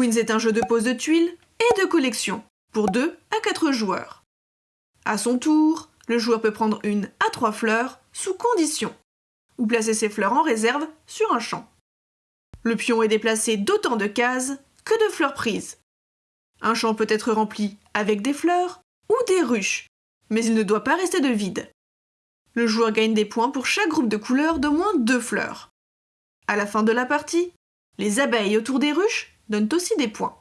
Queens est un jeu de pose de tuiles et de collection pour 2 à 4 joueurs. À son tour, le joueur peut prendre une à 3 fleurs sous condition ou placer ses fleurs en réserve sur un champ. Le pion est déplacé d'autant de cases que de fleurs prises. Un champ peut être rempli avec des fleurs ou des ruches, mais il ne doit pas rester de vide. Le joueur gagne des points pour chaque groupe de couleurs d'au moins deux fleurs. À la fin de la partie, les abeilles autour des ruches donnent aussi des points.